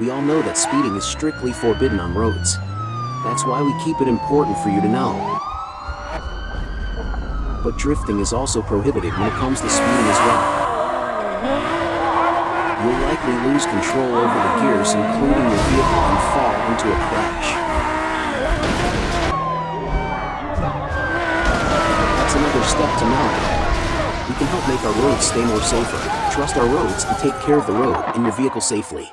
We all know that speeding is strictly forbidden on roads. That's why we keep it important for you to know. But drifting is also prohibited when it comes to speeding as well. You'll likely lose control over the gears including your vehicle and fall into a crash. That's another step to know. We can help make our roads stay more safer. Trust our roads and take care of the road and your vehicle safely.